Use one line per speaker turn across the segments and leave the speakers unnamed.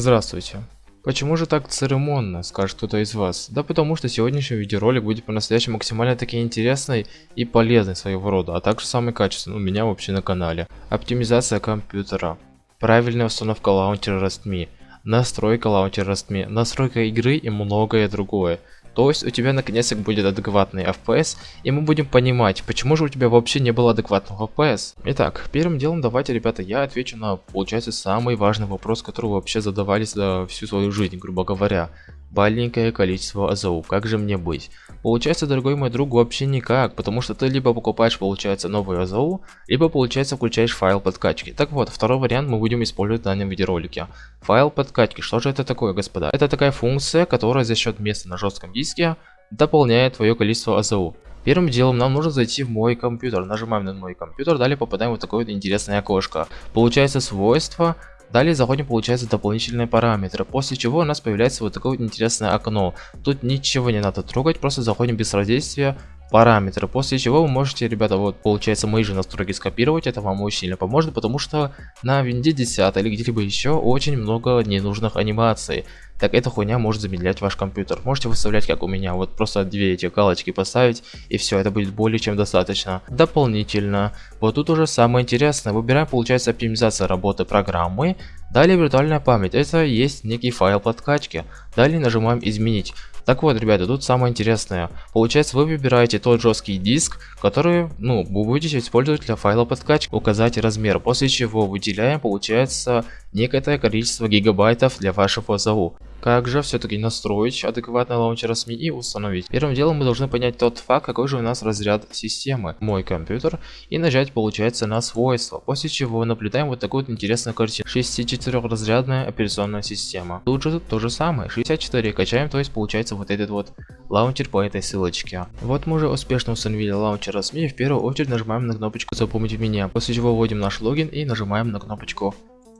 Здравствуйте. Почему же так церемонно, скажет кто-то из вас? Да потому что сегодняшний видеоролик будет по-настоящему максимально таки интересный и полезный своего рода, а также самый качественный у меня вообще на канале. Оптимизация компьютера, правильная установка лаунчера RESTME, настройка лаунчера RESTME, настройка игры и многое другое. То есть у тебя наконец-то будет адекватный FPS, и мы будем понимать, почему же у тебя вообще не было адекватного FPS. Итак, первым делом давайте, ребята, я отвечу на, получается, самый важный вопрос, который вообще задавались за всю свою жизнь, грубо говоря маленькое количество АЗУ. Как же мне быть? Получается, дорогой мой друг, вообще никак, потому что ты либо покупаешь, получается, новый АЗУ, либо, получается, включаешь файл подкачки. Так вот, второй вариант мы будем использовать в данном видеоролике. Файл подкачки. Что же это такое, господа? Это такая функция, которая за счет места на жестком диске дополняет твое количество АЗУ. Первым делом нам нужно зайти в мой компьютер. Нажимаем на мой компьютер, далее попадаем в такое вот интересное окошко. Получается свойство Далее заходим, получается, дополнительные параметры, после чего у нас появляется вот такое вот интересное окно. Тут ничего не надо трогать, просто заходим без родействия параметры, после чего вы можете, ребята, вот получается мои же настройки скопировать, это вам очень сильно поможет, потому что на винде 10 или где-либо еще очень много ненужных анимаций. Так эта хуйня может замедлять ваш компьютер. Можете выставлять как у меня, вот просто две эти галочки поставить и все, это будет более чем достаточно. Дополнительно, вот тут уже самое интересное, выбираем получается оптимизация работы программы, далее виртуальная память, это есть некий файл подкачки, далее нажимаем изменить. Так вот, ребята, тут самое интересное. Получается, вы выбираете тот жесткий диск, который, ну, вы будете использовать для файла подкачки, указать размер, после чего выделяем, получается, некое количество гигабайтов для вашего ЗАУ. Как же все-таки настроить адекватный лаунчер СМИ и установить? Первым делом мы должны понять тот факт, какой же у нас разряд системы. Мой компьютер. И нажать получается на свойства. После чего наблюдаем вот такую вот интересную картину. 64 разрядная операционная система. Тут же то же самое. 64 качаем, то есть получается вот этот вот лаунчер по этой ссылочке. Вот мы уже успешно установили лаунчер RustMe. В первую очередь нажимаем на кнопочку запомнить меня. После чего вводим наш логин и нажимаем на кнопочку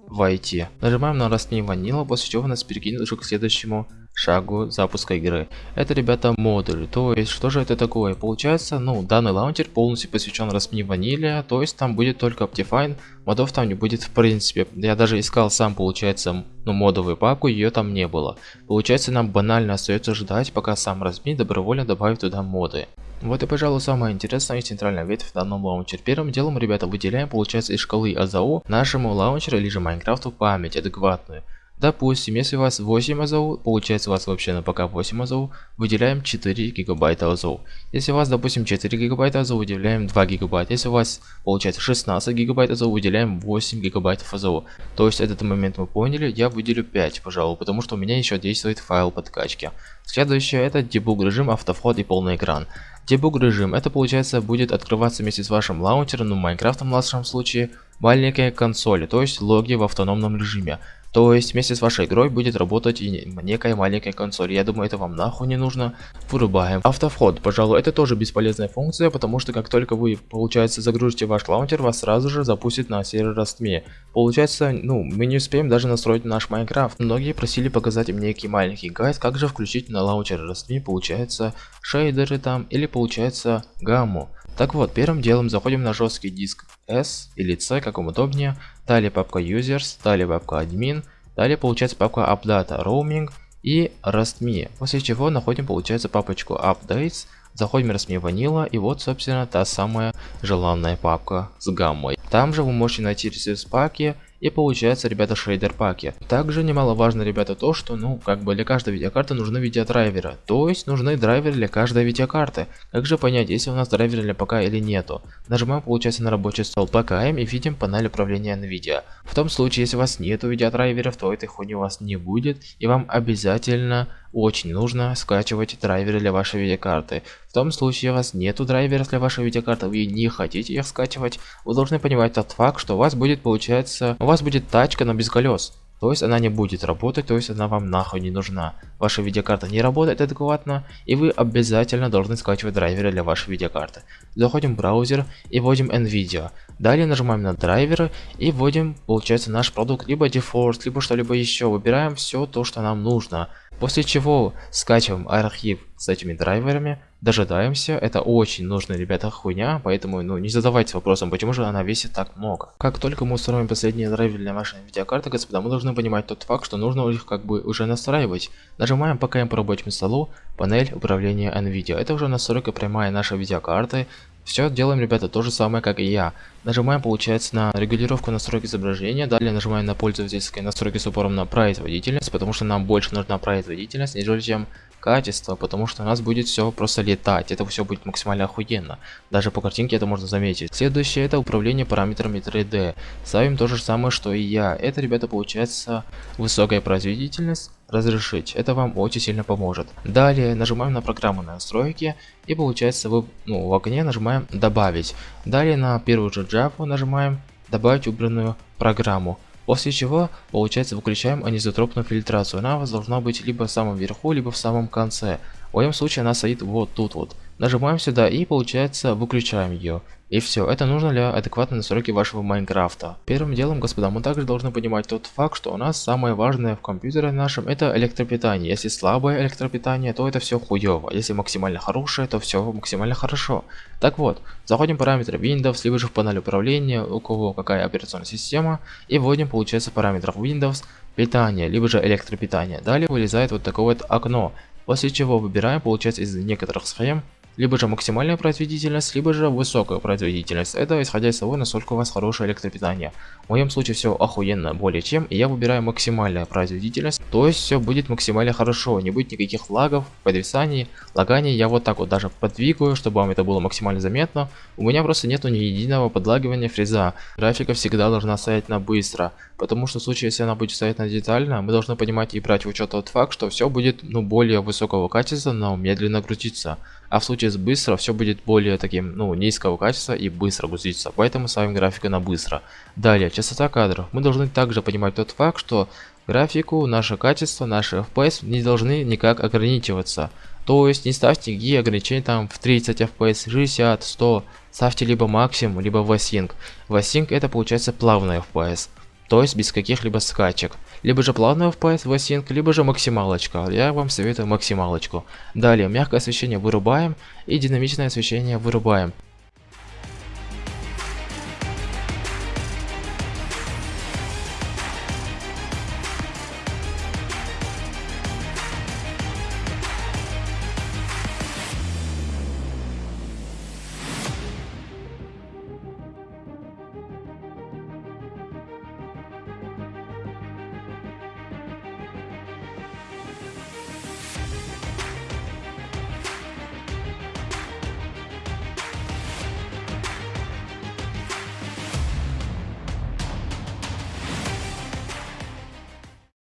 войти. Нажимаем на Rust Vanilla, после чего нас перекинет уже к следующему шагу запуска игры. Это, ребята, модуль. То есть, что же это такое? Получается, ну, данный лаунчер полностью посвящен Rust Vanilla, то есть там будет только Optifine, модов там не будет в принципе. Я даже искал сам, получается, ну, модовую папку, ее там не было. Получается, нам банально остается ждать, пока сам Rust добровольно добавит туда моды. Вот и пожалуй самая интересная и центральная ветвь в данном лаунчере. Первым делом, ребята, выделяем, получается, из шкалы АЗАУ нашему лаунчеру или же Майнкрафту память адекватную. Допустим, если у вас 8 АЗОУ, получается у вас вообще на ПК 8 АЗОУ, выделяем 4 гигабайта АЗОУ. Если у вас, допустим, 4 гигабайта АЗОУ, выделяем 2 гигабайта. Если у вас получается 16 гигабайт АЗОУ, выделяем 8 гигабайтов АЗОУ. То есть этот момент мы поняли, я выделю 5, пожалуй, потому что у меня еще действует файл подкачки. Следующее это debug режим, автовход и полный экран. Debug режим, это получается будет открываться вместе с вашим лаунчером, ну Майнкрафтом в нашем случае, маленькая консоль, то есть логи в автономном режиме. То есть вместе с вашей игрой будет работать и некая маленькая консоль. Я думаю, это вам нахуй не нужно. Вырубаем. Автовход, пожалуй, это тоже бесполезная функция, потому что как только вы, получается, загрузите ваш лаунчер, вас сразу же запустит на сервер RustMe. Получается, ну, мы не успеем даже настроить наш Майнкрафт. Многие просили показать мне некий маленький гайд, как же включить на лаунчер Rustme, получается, шейдеры там, или получается гамму. Так вот, первым делом заходим на жесткий диск S или C, как вам удобнее, далее папка Users, далее папка Admin, далее получается папка Updata Roaming и RustMe, после чего находим получается папочку Updates, заходим в RustMe Vanilla и вот собственно та самая желанная папка с гаммой. Там же вы можете найти ресурс паки и получается, ребята, шейдер паки. Также немаловажно, ребята, то, что, ну, как бы для каждой видеокарты нужны видеодрайверы. То есть нужны драйверы для каждой видеокарты. Как же понять, если у нас драйвер для ПК или нету? Нажимаем, получается, на рабочий стол ПКМ и видим панель управления NVIDIA. В том случае, если у вас нету видеодрайверов, то этой хуйни у вас не будет. И вам обязательно очень нужно скачивать драйверы для вашей видеокарты. В том случае у вас нету драйверов для вашей видеокарты, вы не хотите их скачивать, вы должны понимать тот факт, что у вас будет получается, у вас будет тачка, но без колес. То есть она не будет работать, то есть она вам нахуй не нужна. Ваша видеокарта не работает адекватно, и вы обязательно должны скачивать драйверы для вашей видеокарты. Заходим в браузер и вводим NVIDIA. Далее нажимаем на драйверы и вводим, получается, наш продукт, либо DeForce, либо что-либо еще. Выбираем все то, что нам нужно. После чего скачиваем архив с этими драйверами, дожидаемся. Это очень нужная, ребята, хуйня, поэтому ну, не задавайте вопросом, почему же она весит так много. Как только мы установим последние драйверы для нашей видеокарты, господа, мы должны понимать тот факт, что нужно их как бы уже настраивать. Нажимаем по КМ по рабочему столу, панель управления NVIDIA. Это уже настройка прямая нашей видеокарты. Все делаем, ребята, то же самое, как и я. Нажимаем, получается, на регулировку настройки изображения. Далее нажимаем на пользовательские настройки с упором на производительность, потому что нам больше нужна производительность, нежели чем качество, потому что у нас будет все просто летать. Это все будет максимально охуенно. Даже по картинке это можно заметить. Следующее это управление параметрами 3D. Ставим то же самое, что и я. Это, ребята, получается высокая производительность разрешить. Это вам очень сильно поможет. Далее нажимаем на программу настройки и получается вы, ну, в окне нажимаем добавить. Далее на первую же джапу нажимаем добавить убранную программу. После чего, получается, выключаем анизотропную фильтрацию. Она у вас должна быть либо в самом верху, либо в самом конце. В моем случае она стоит вот тут вот. Нажимаем сюда и получается выключаем ее. И все, это нужно для адекватной настройки вашего Майнкрафта. Первым делом, господа, мы также должны понимать тот факт, что у нас самое важное в компьютере нашем это электропитание. Если слабое электропитание, то это все хуево. Если максимально хорошее, то все максимально хорошо. Так вот, заходим в параметры Windows, либо же в панель управления, у кого какая операционная система, и вводим, получается, параметров Windows, питание, либо же электропитание. Далее вылезает вот такое вот окно, после чего выбираем, получается, из некоторых схем либо же максимальная производительность, либо же высокая производительность. Это исходя из того, насколько у вас хорошее электропитание. В моем случае все охуенно более чем, и я выбираю максимальная производительность, то есть все будет максимально хорошо, не будет никаких лагов, подвисаний, лаганий. Я вот так вот даже подвигаю, чтобы вам это было максимально заметно. У меня просто нету ни единого подлагивания фреза. Графика всегда должна стоять на быстро, потому что в случае, если она будет стоять на детально, мы должны понимать и брать в учет тот факт, что все будет ну более высокого качества, но медленно грузиться. А в случае с быстро все будет более таким, ну, низкого качества и быстро грузиться. Поэтому ставим графику на быстро. Далее, частота кадров. Мы должны также понимать тот факт, что графику, наше качество, наши FPS не должны никак ограничиваться. То есть не ставьте никакие ограничения там в 30 FPS, 60, 100. Ставьте либо максимум, либо VSync. VSync это получается плавный FPS то есть без каких-либо скачек. Либо же плавный FPS в Async, либо же максималочка. Я вам советую максималочку. Далее, мягкое освещение вырубаем и динамичное освещение вырубаем.